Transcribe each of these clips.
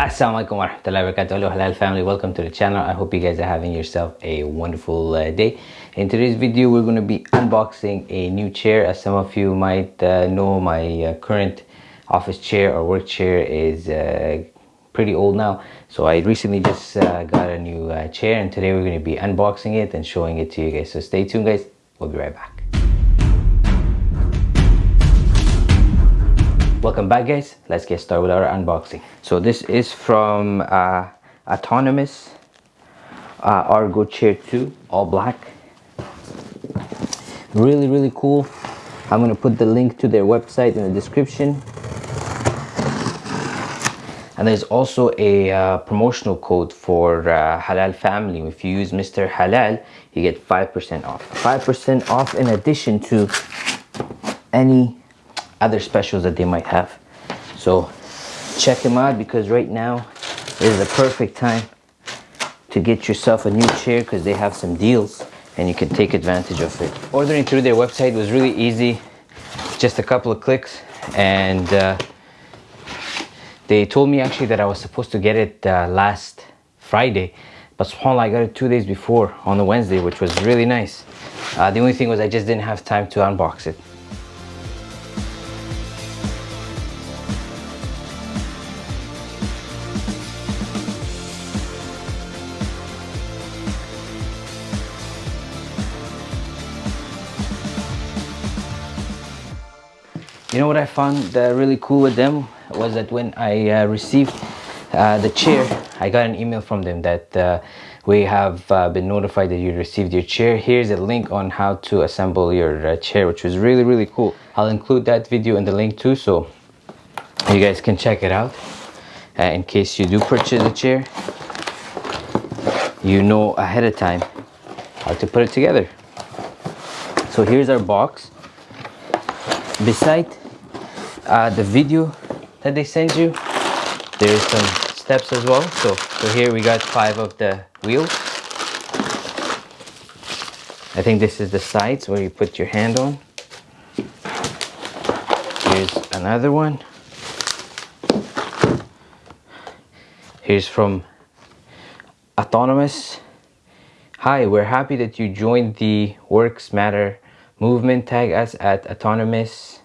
Assalamualaikum warahmatullahi wabarakatuh. Hello halal family. Welcome to the channel. I hope you guys are having yourself a wonderful uh, day. In today's video we're going to be unboxing a new chair. As some of you might uh, know my uh, current office chair or work chair is uh, pretty old now. So i recently just uh, got a new uh, chair and today we're going to be unboxing it and showing it to you guys. So stay tuned guys. We'll be right back welcome back guys. Let's get started with our unboxing. So this is from uh, autonomous uh, ErgoChair 2 all black. Really really cool. I'm gonna put the link to their website in the description. And there's also a uh, promotional code for uh, halal family. If you use mr halal you get 5% off. 5% off in addition to any other specials that they might have. So check them out because right now is the perfect time to get yourself a new chair because they have some deals and you can take advantage of it. Ordering through their website was really easy. Just a couple of clicks and uh, they told me actually that I was supposed to get it uh, last Friday but subhanAllah I got it two days before on the Wednesday which was really nice. Uh, the only thing was I just didn't have time to unbox it You know what I found uh, really cool with them was that when I uh, received uh, the chair, I got an email from them that uh, we have uh, been notified that you received your chair. Here's a link on how to assemble your uh, chair, which was really, really cool. I'll include that video in the link too, so you guys can check it out. in case you do purchase a chair, you know ahead of time how to put it together. So here's our box. Beside uh, the video that they send you there's some steps as well. So so here we got five of the wheels. I think this is the sides where you put your hand on. Here's another one. Here's from autonomous. Hi we're happy that you joined the WorkSmarter movement tag us at autonomous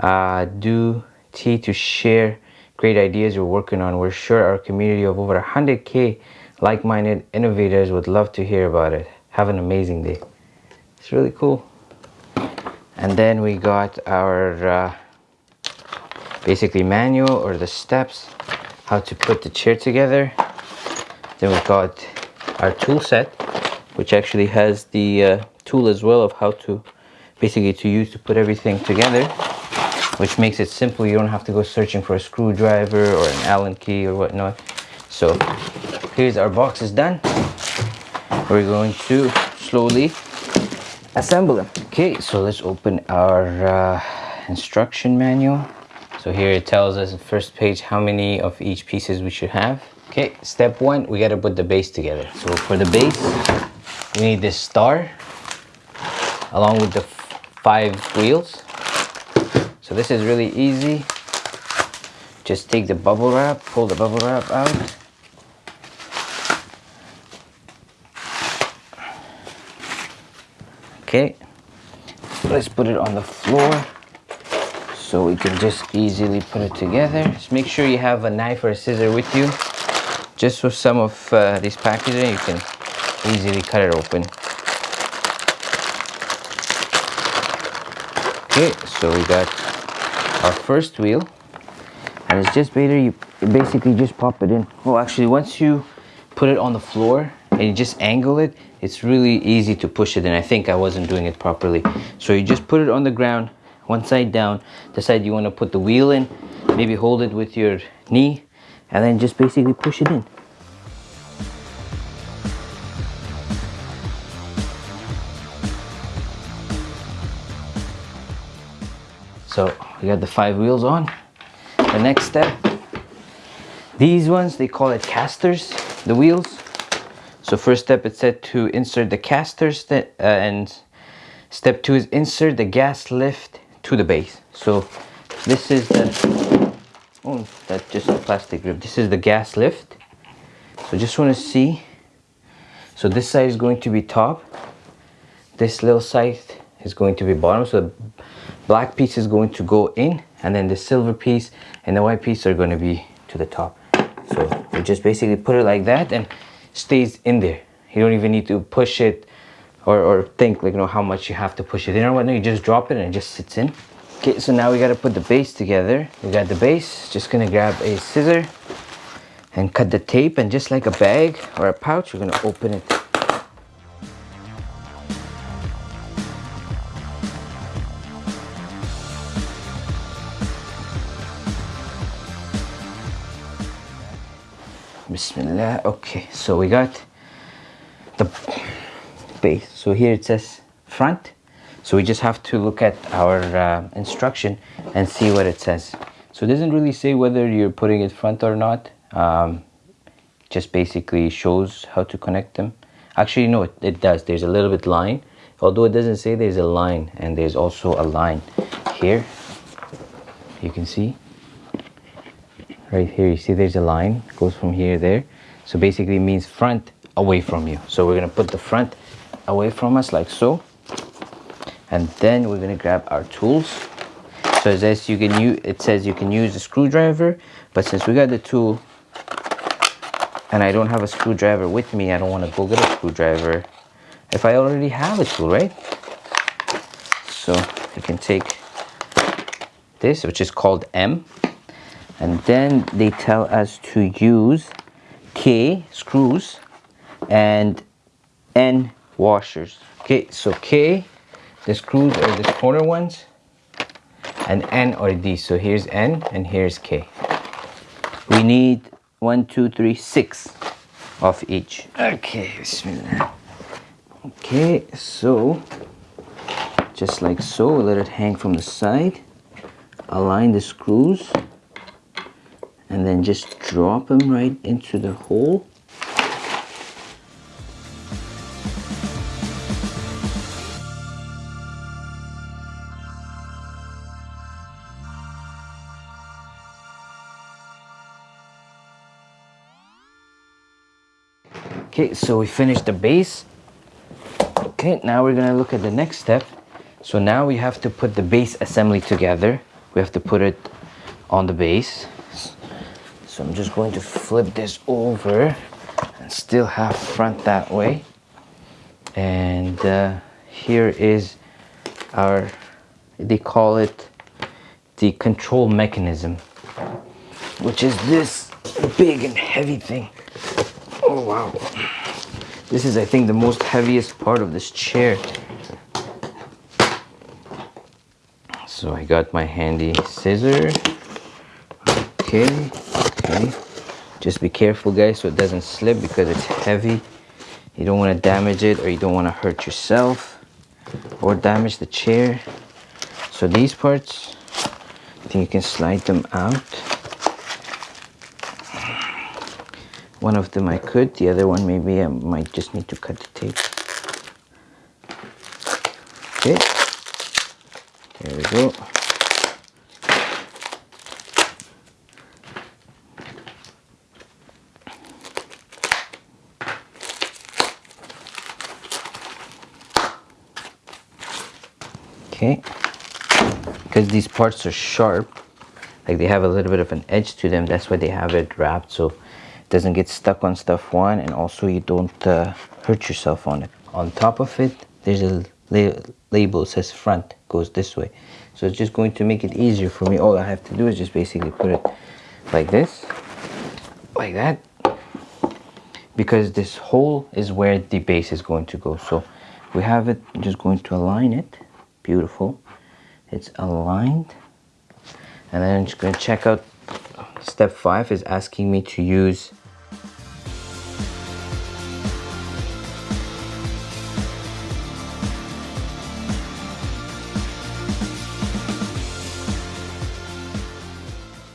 uh, do T to share great ideas we're working on. We're sure our community of over 100k like-minded innovators would love to hear about it. Have an amazing day. It's really cool. And then we got our uh, basically manual or the steps how to put the chair together. Then we've got our tool set which actually has the uh, tool as well of how to basically to use to put everything together which makes it simple. You don't have to go searching for a screwdriver or an Allen key or whatnot. So here's our box is done. We're going to slowly assemble them. Okay, so let's open our uh, instruction manual. So here it tells us the first page how many of each pieces we should have. Okay, step one, we gotta put the base together. So for the base, we need this star along with the five wheels. So this is really easy. Just take the bubble wrap pull the bubble wrap out. Okay let's put it on the floor so we can just easily put it together. Just make sure you have a knife or a scissor with you. Just for some of uh, this packaging you can easily cut it open okay so we got our first wheel. And it's just better you basically just pop it in. Well actually once you put it on the floor and you just angle it it's really easy to push it in. I think I wasn't doing it properly. So you just put it on the ground one side down the side you want to put the wheel in maybe hold it with your knee and then just basically push it in so we got the five wheels on. The next step these ones they call it casters the wheels. So first step it's said to insert the casters uh, and step two is insert the gas lift to the base. So this is the oh that's just a plastic grip. This is the gas lift. So just want to see. So this side is going to be top. This little side is going to be bottom. So black piece is going to go in and then the silver piece and the white piece are going to be to the top. So you just basically put it like that and stays in there. You don't even need to push it or, or think like you know how much you have to push it. In or whatnot you just drop it and it just sits in. Okay so now we got to put the base together. We got the base. Just gonna grab a scissor and cut the tape and just like a bag or a pouch we're gonna open it Okay, so we got the base. So here it says front. So we just have to look at our uh, instruction and see what it says. So it doesn't really say whether you're putting it front or not. Um, just basically shows how to connect them. Actually, no, it, it does. There's a little bit line. Although it doesn't say there's a line and there's also a line here. You can see right here you see there's a line goes from here there so basically means front away from you. So we're gonna put the front away from us like so. And then we're gonna grab our tools. So it says you can use it says you can use a screwdriver but since we got the tool and I don't have a screwdriver with me I don't want to go get a screwdriver. If I already have a tool right? So I can take this which is called M. And then they tell us to use K screws and N washers. Okay so K the screws are the corner ones and N are these. So here's N and here's K. We need one two three six of each. Okay bismillah okay so just like so let it hang from the side. Align the screws and then just drop them right into the hole. Okay so we finished the base. Okay now we're gonna look at the next step. So now we have to put the base assembly together. We have to put it on the base so I'm just going to flip this over and still have front that way. And uh, here is our, they call it the control mechanism, which is this big and heavy thing. Oh wow. This is I think the most heaviest part of this chair. So I got my handy scissor. Okay okay? Just be careful guys so it doesn't slip because it's heavy. You don't want to damage it or you don't want to hurt yourself or damage the chair. So these parts I think you can slide them out. One of them I could the other one maybe I might just need to cut the tape. Okay. There we go okay. Because these parts are sharp like they have a little bit of an edge to them. That's why they have it wrapped so it doesn't get stuck on stuff one and also you don't uh, hurt yourself on it. On top of it there's a la label says front goes this way. So it's just going to make it easier for me. All I have to do is just basically put it like this like that because this hole is where the base is going to go. So we have it I'm just going to align it beautiful. It's aligned. And then I'm just to check out step five is asking me to use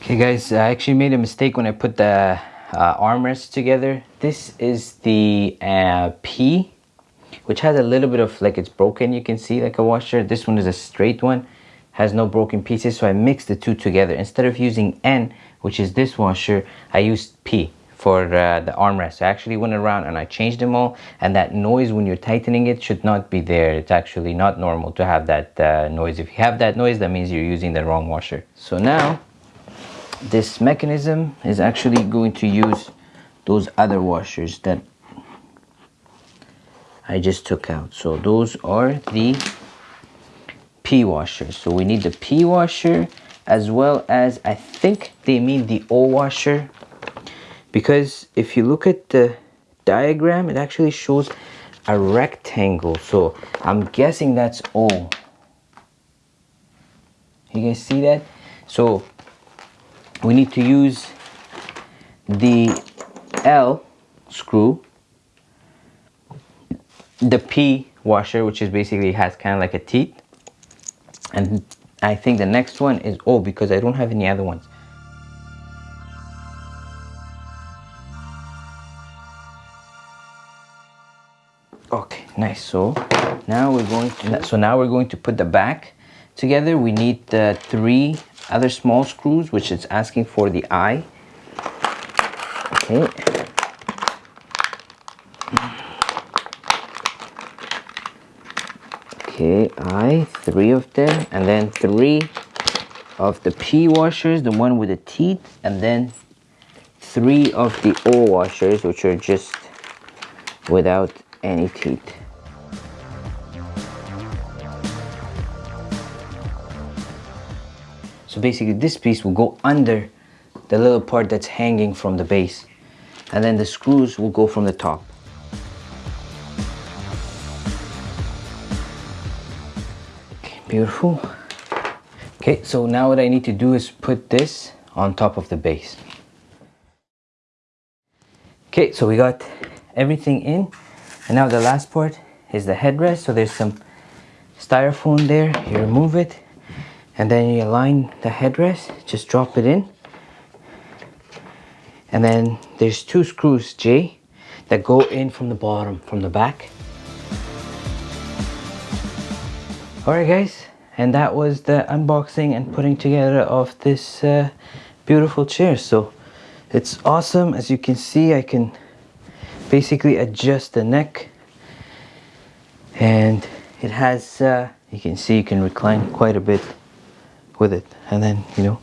Okay guys, I actually made a mistake when I put the uh, armrest together. This is the uh, P which has a little bit of like it's broken you can see like a washer. This one is a straight one has no broken pieces so I mixed the two together. Instead of using N which is this washer I used P for uh, the armrest. I actually went around and I changed them all and that noise when you're tightening it should not be there. It's actually not normal to have that uh, noise. If you have that noise that means you're using the wrong washer. So now this mechanism is actually going to use those other washers that I just took out. So those are the P washers. So we need the P washer as well as I think they mean the O washer. Because if you look at the diagram it actually shows a rectangle. So I'm guessing that's O. You guys see that? So we need to use the L screw the P washer which is basically has kind of like a teeth. And I think the next one is O because I don't have any other ones. Okay nice. So now we're going to so now we're going to put the back together. We need the three other small screws which is asking for the eye. Okay okay i three of them and then three of the P washers the one with the teeth and then three of the O washers which are just without any teeth So basically this piece will go under the little part that's hanging from the base. And then the screws will go from the top. Beautiful. Okay, so now what I need to do is put this on top of the base. Okay, so we got everything in. And now the last part is the headrest. So there's some styrofoam there. You remove it and then you align the headrest just drop it in and then there's two screws J that go in from the bottom from the back alright guys. And that was the unboxing and putting together of this uh, beautiful chair. So it's awesome. As you can see I can basically adjust the neck. And it has uh, you can see you can recline quite a bit with it. And then you know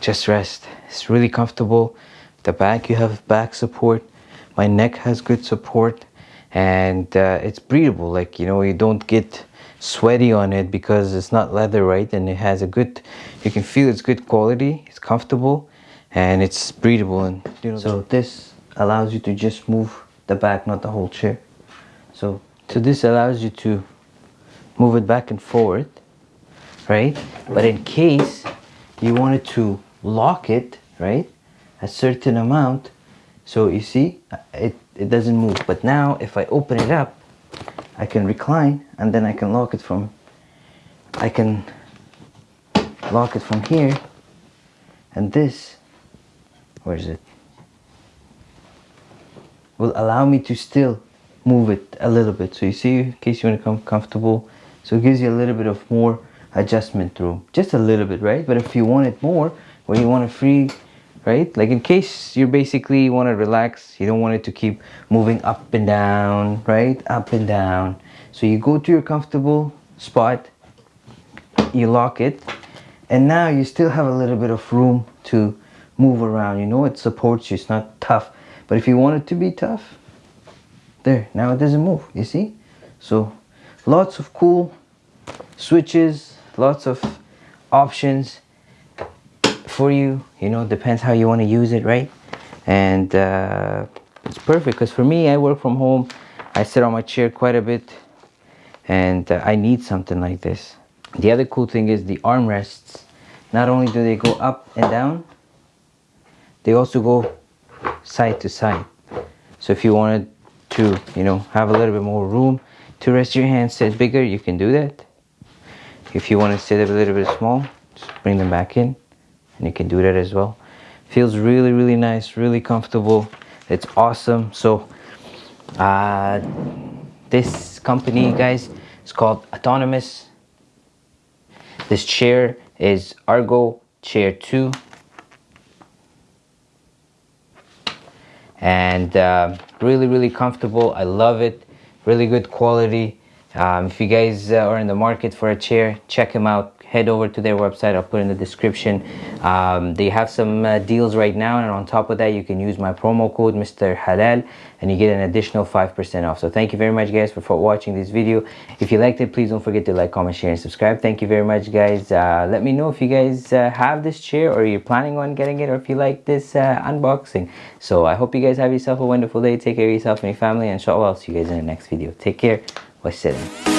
just rest. It's really comfortable. The back you have back support. My neck has good support and uh, it's breathable like you know you don't get sweaty on it because it's not leather right and it has a good you can feel it's good quality it's comfortable and it's breathable and you know so this allows you to just move the back not the whole chair so so this allows you to move it back and forward right? But in case you wanted to lock it, right? A certain amount, so you see, it, it doesn't move. But now if I open it up, I can recline and then I can lock it from, I can lock it from here and this, where is it? Will allow me to still move it a little bit. So you see, in case you want to come comfortable, so it gives you a little bit of more adjustment room just a little bit right but if you want it more where you want to free right? Like in case you basically want to relax you don't want it to keep moving up and down right? Up and down. So you go to your comfortable spot you lock it and now you still have a little bit of room to move around. You know it supports you it's not tough but if you want it to be tough there now it doesn't move you see? So lots of cool switches lots of options for you you know depends how you want to use it right? And uh, it's perfect because for me I work from home I sit on my chair quite a bit and uh, I need something like this. The other cool thing is the armrests. Not only do they go up and down they also go side to side. So if you wanted to you know have a little bit more room to rest your hands sit bigger you can do that. If you want to sit a little bit small just bring them back in and you can do that as well feels really really nice really comfortable it's awesome so uh, this company guys is called autonomous This chair is Argo Chair 2. And uh, really, really comfortable. I love it. Really good quality. Um, if you guys uh, are in the market for a chair, check them out head over to their website. I'll put in the description. Um, they have some uh, deals right now and on top of that you can use my promo code mr halal and you get an additional 5% off. So thank you very much guys for, for watching this video. If you liked it please don't forget to like comment share and subscribe. Thank you very much guys. Uh, let me know if you guys uh, have this chair or you're planning on getting it or if you like this uh, unboxing. So i hope you guys have yourself a wonderful day. Take care of yourself and your family. And inshallah i'll see you guys in the next video. Take care. Wassalam